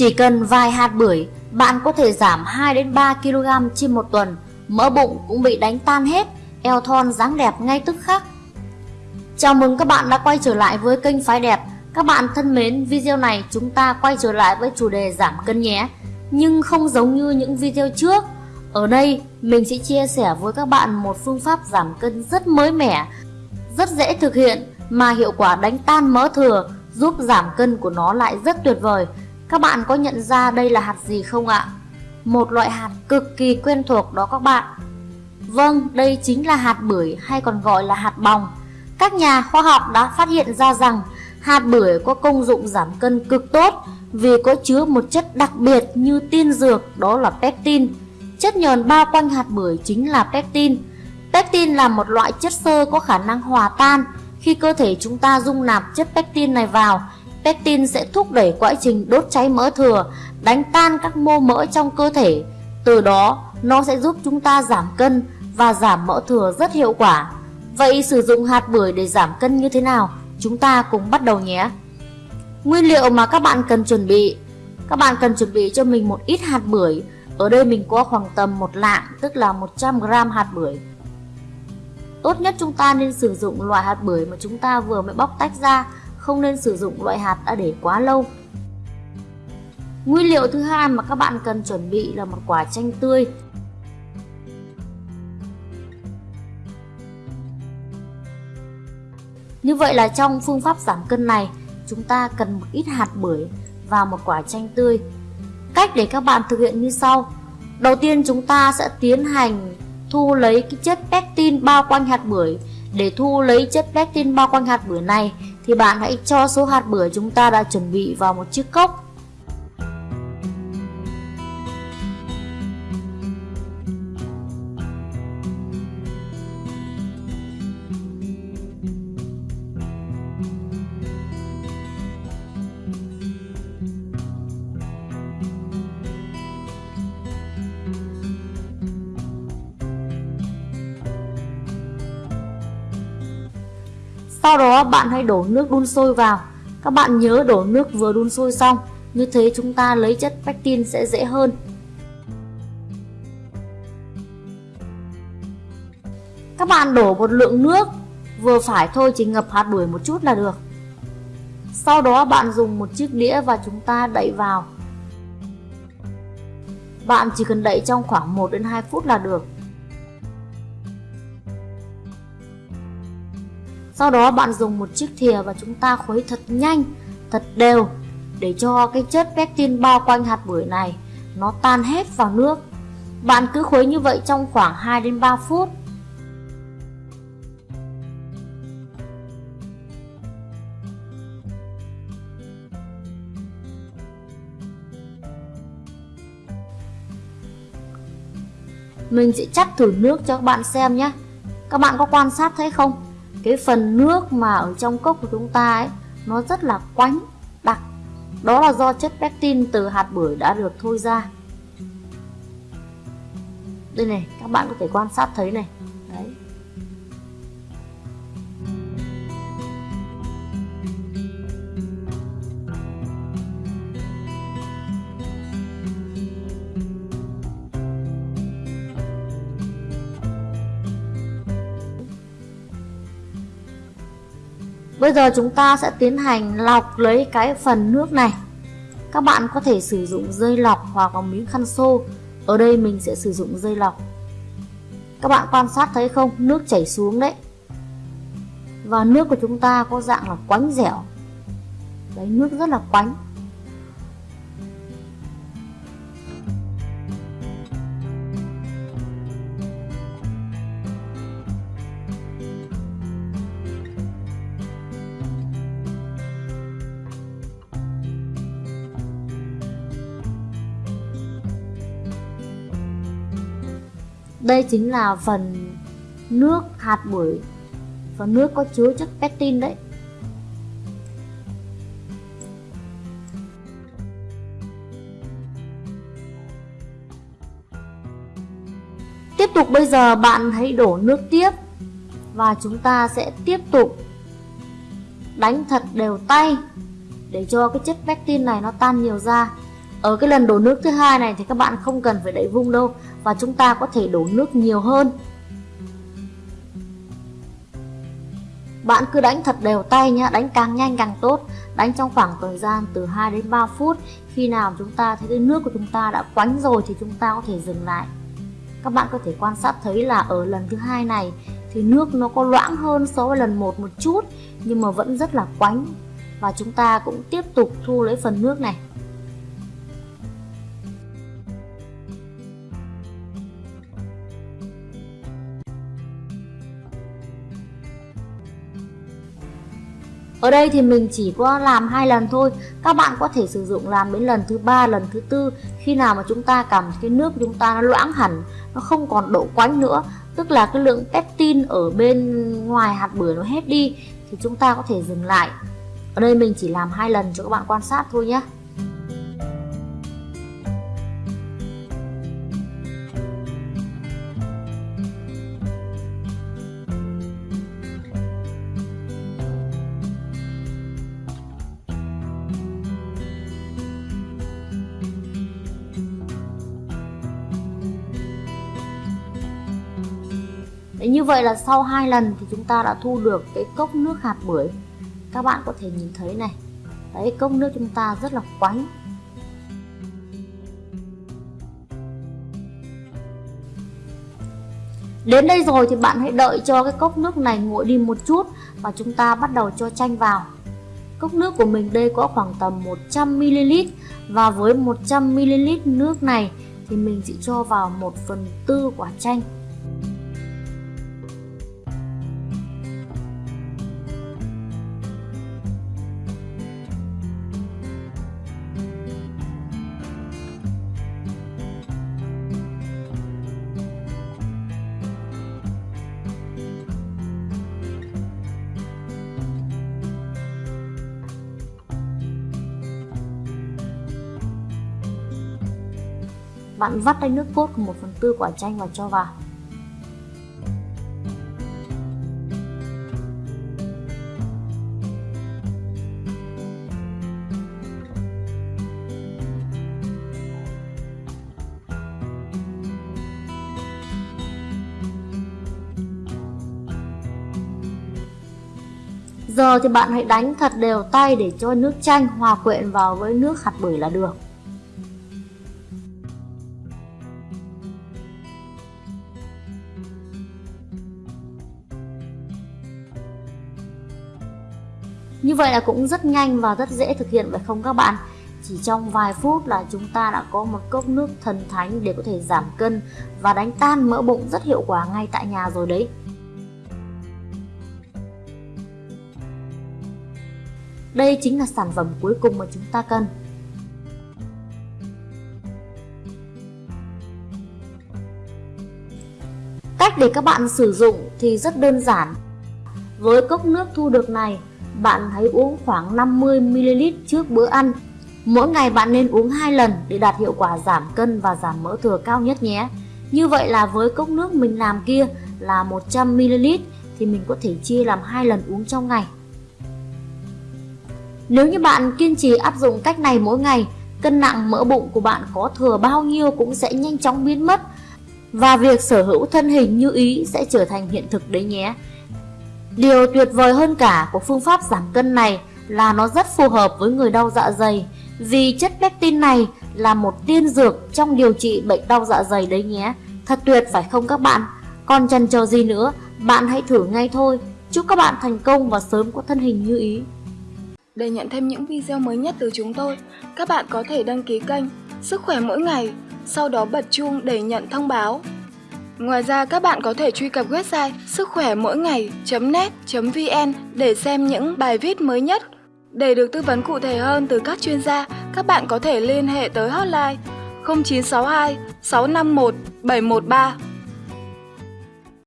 Chỉ cần vài hạt bưởi, bạn có thể giảm 2 đến 3 kg trên một tuần, mỡ bụng cũng bị đánh tan hết, eo thon dáng đẹp ngay tức khắc. Chào mừng các bạn đã quay trở lại với kênh Phái Đẹp. Các bạn thân mến, video này chúng ta quay trở lại với chủ đề giảm cân nhé. Nhưng không giống như những video trước. Ở đây, mình sẽ chia sẻ với các bạn một phương pháp giảm cân rất mới mẻ, rất dễ thực hiện mà hiệu quả đánh tan mỡ thừa, giúp giảm cân của nó lại rất tuyệt vời. Các bạn có nhận ra đây là hạt gì không ạ? Một loại hạt cực kỳ quen thuộc đó các bạn. Vâng, đây chính là hạt bưởi hay còn gọi là hạt bòng. Các nhà khoa học đã phát hiện ra rằng hạt bưởi có công dụng giảm cân cực tốt vì có chứa một chất đặc biệt như tiên dược đó là pectin. Chất nhờn bao quanh hạt bưởi chính là pectin. Pectin là một loại chất xơ có khả năng hòa tan. Khi cơ thể chúng ta dung nạp chất pectin này vào Pectin sẽ thúc đẩy quá trình đốt cháy mỡ thừa, đánh tan các mô mỡ trong cơ thể. Từ đó, nó sẽ giúp chúng ta giảm cân và giảm mỡ thừa rất hiệu quả. Vậy sử dụng hạt bưởi để giảm cân như thế nào? Chúng ta cùng bắt đầu nhé. Nguyên liệu mà các bạn cần chuẩn bị Các bạn cần chuẩn bị cho mình một ít hạt bưởi Ở đây mình có khoảng tầm một lạng tức là 100g hạt bưởi Tốt nhất chúng ta nên sử dụng loại hạt bưởi mà chúng ta vừa mới bóc tách ra không nên sử dụng loại hạt đã để quá lâu. Nguyên liệu thứ hai mà các bạn cần chuẩn bị là một quả chanh tươi. Như vậy là trong phương pháp giảm cân này, chúng ta cần một ít hạt bưởi và một quả chanh tươi. Cách để các bạn thực hiện như sau. Đầu tiên chúng ta sẽ tiến hành thu lấy cái chất pectin bao quanh hạt bưởi. Để thu lấy chất pectin bao quanh hạt bưởi này thì bạn hãy cho số hạt bưởi chúng ta đã chuẩn bị vào một chiếc cốc. Sau đó bạn hãy đổ nước đun sôi vào. Các bạn nhớ đổ nước vừa đun sôi xong, như thế chúng ta lấy chất pectin sẽ dễ hơn. Các bạn đổ một lượng nước vừa phải thôi chỉ ngập hạt bưởi một chút là được. Sau đó bạn dùng một chiếc đĩa và chúng ta đậy vào. Bạn chỉ cần đậy trong khoảng 1 đến 2 phút là được. Sau đó bạn dùng một chiếc thìa và chúng ta khuấy thật nhanh, thật đều để cho cái chất pectin bao quanh hạt bưởi này nó tan hết vào nước. Bạn cứ khuấy như vậy trong khoảng 2 đến 3 phút. Mình sẽ chắc thử nước cho các bạn xem nhé. Các bạn có quan sát thấy không? Cái phần nước mà ở trong cốc của chúng ta ấy, nó rất là quánh, đặc. Đó là do chất pectin từ hạt bưởi đã được thôi ra. Đây này, các bạn có thể quan sát thấy này. Đấy. Bây giờ chúng ta sẽ tiến hành lọc lấy cái phần nước này. Các bạn có thể sử dụng dây lọc hoặc là miếng khăn xô. Ở đây mình sẽ sử dụng dây lọc. Các bạn quan sát thấy không? Nước chảy xuống đấy. Và nước của chúng ta có dạng là quánh dẻo. Đấy, nước rất là quánh. Đây chính là phần nước hạt bưởi. Phần nước có chứa chất pectin đấy. Tiếp tục bây giờ bạn hãy đổ nước tiếp Và chúng ta sẽ tiếp tục đánh thật đều tay Để cho cái chất pectin này nó tan nhiều ra. Ở cái lần đổ nước thứ hai này thì các bạn không cần phải đẩy vung đâu và chúng ta có thể đổ nước nhiều hơn. Bạn cứ đánh thật đều tay nhé, đánh càng nhanh càng tốt. Đánh trong khoảng thời gian từ 2 đến 3 phút. Khi nào chúng ta thấy cái nước của chúng ta đã quánh rồi thì chúng ta có thể dừng lại. Các bạn có thể quan sát thấy là ở lần thứ hai này Thì nước nó có loãng hơn so với lần 1 một chút Nhưng mà vẫn rất là quánh. Và chúng ta cũng tiếp tục thu lấy phần nước này. Ở đây thì mình chỉ có làm hai lần thôi. Các bạn có thể sử dụng làm đến lần thứ ba, lần thứ tư. Khi nào mà chúng ta cảm cái nước của chúng ta nó loãng hẳn, Nó không còn độ quánh nữa, Tức là cái lượng pectin ở bên ngoài hạt bưởi nó hết đi, Thì chúng ta có thể dừng lại. Ở đây mình chỉ làm hai lần cho các bạn quan sát thôi nhé Đấy, như vậy là sau hai lần thì chúng ta đã thu được cái cốc nước hạt bưởi các bạn có thể nhìn thấy này đấy cốc nước chúng ta rất là quánh Đến đây rồi thì bạn hãy đợi cho cái cốc nước này nguội đi một chút và chúng ta bắt đầu cho chanh vào. Cốc nước của mình đây có khoảng tầm 100ml và với 100ml nước này thì mình chỉ cho vào 1 phần tư quả chanh. Bạn vắt lấy nước cốt của 1 phần tư quả chanh và cho vào. Giờ thì bạn hãy đánh thật đều tay để cho nước chanh hòa quyện vào với nước hạt bưởi là được. Như vậy là cũng rất nhanh và rất dễ thực hiện phải không các bạn? Chỉ trong vài phút là chúng ta đã có một cốc nước thần thánh để có thể giảm cân và đánh tan mỡ bụng rất hiệu quả ngay tại nhà rồi đấy. Đây chính là sản phẩm cuối cùng mà chúng ta cần. Cách để các bạn sử dụng thì rất đơn giản. Với cốc nước thu được này, bạn hãy uống khoảng 50ml trước bữa ăn. Mỗi ngày bạn nên uống 2 lần để đạt hiệu quả giảm cân và giảm mỡ thừa cao nhất nhé. Như vậy là với cốc nước mình làm kia là 100ml thì mình có thể chia làm hai lần uống trong ngày. Nếu như bạn kiên trì áp dụng cách này mỗi ngày, cân nặng mỡ bụng của bạn có thừa bao nhiêu cũng sẽ nhanh chóng biến mất và việc sở hữu thân hình như ý sẽ trở thành hiện thực đấy nhé. Điều tuyệt vời hơn cả của phương pháp giảm cân này là nó rất phù hợp với người đau dạ dày vì chất pectin này là một tiên dược trong điều trị bệnh đau dạ dày đấy nhé. Thật tuyệt phải không các bạn? Còn chần chờ gì nữa, bạn hãy thử ngay thôi. Chúc các bạn thành công và sớm có thân hình như ý. Để nhận thêm những video mới nhất từ chúng tôi, các bạn có thể đăng ký kênh Sức khỏe mỗi ngày, sau đó bật chuông để nhận thông báo. Ngoài ra các bạn có thể truy cập website sức khỏe mỗi ngày.net.vn để xem những bài viết mới nhất. Để được tư vấn cụ thể hơn từ các chuyên gia, các bạn có thể liên hệ tới hotline 0962 651 713